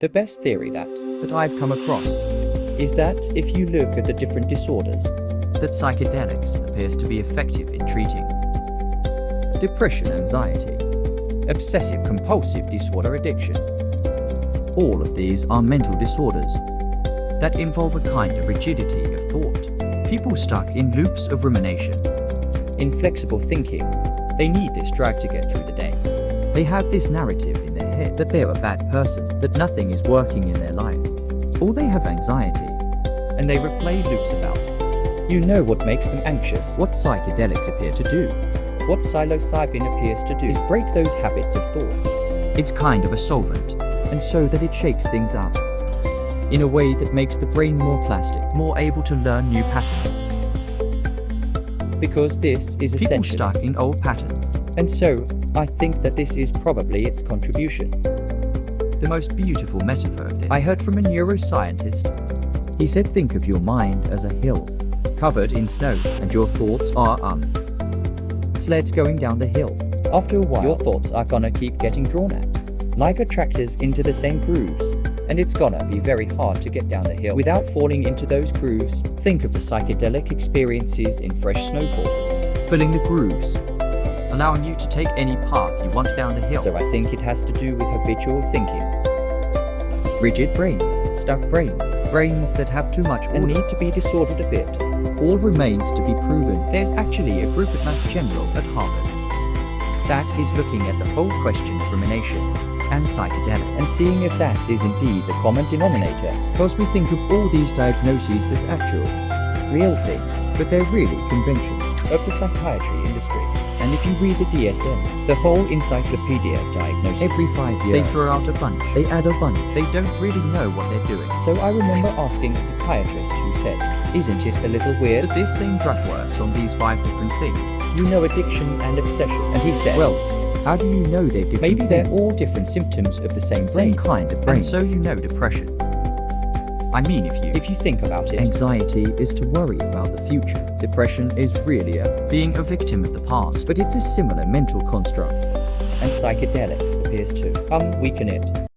The best theory that that I've come across is that if you look at the different disorders, that psychedelics appears to be effective in treating depression, anxiety, obsessive compulsive disorder addiction. All of these are mental disorders that involve a kind of rigidity of thought. People stuck in loops of rumination. inflexible thinking, they need this drug to get through the day. They have this narrative in their head that they're a bad person, that nothing is working in their life. Or they have anxiety. And they replay loops about. You know what makes them anxious. What psychedelics appear to do What psilocybin appears to do is break those habits of thought. It's kind of a solvent, and so that it shakes things up in a way that makes the brain more plastic, more able to learn new patterns. Because this is People essential. stuck in old patterns. And so, I think that this is probably its contribution. The most beautiful metaphor of this I heard from a neuroscientist. He said think of your mind as a hill, covered in snow, and your thoughts are um sleds going down the hill. After a while, your thoughts are gonna keep getting drawn at, like attractors into the same grooves. And it's gonna be very hard to get down the hill without falling into those grooves. Think of the psychedelic experiences in fresh snowfall. filling the grooves, allowing you to take any path you want down the hill. So I think it has to do with habitual thinking rigid brains, stuck brains, brains that have too much order. and need to be disordered a bit. all remains to be proven. There's actually a group at Mass General at Harvard that is looking at the whole question of rumination and psychedelics. and seeing if that is indeed the common denominator, because we think of all these diagnoses as actual, real things but they're really conventions. of the psychiatry industry. And if you read the DSM, the whole encyclopedia of diagnosis, Every five years, They throw out a bunch. They add a bunch. They don't really know what they're doing. So I remember asking a psychiatrist who said, Isn't it a little weird That this same drug works on these five different things. you know addiction and obsession? And he said, Well, how do you know they're different maybe they're things? all different symptoms of the same same kind of brain. And so you know depression. I mean, if you If you think about it, Anxiety is to worry about the future. Depression is really a being a victim of the past, but it's a similar mental construct. and psychedelics appears to um weaken it.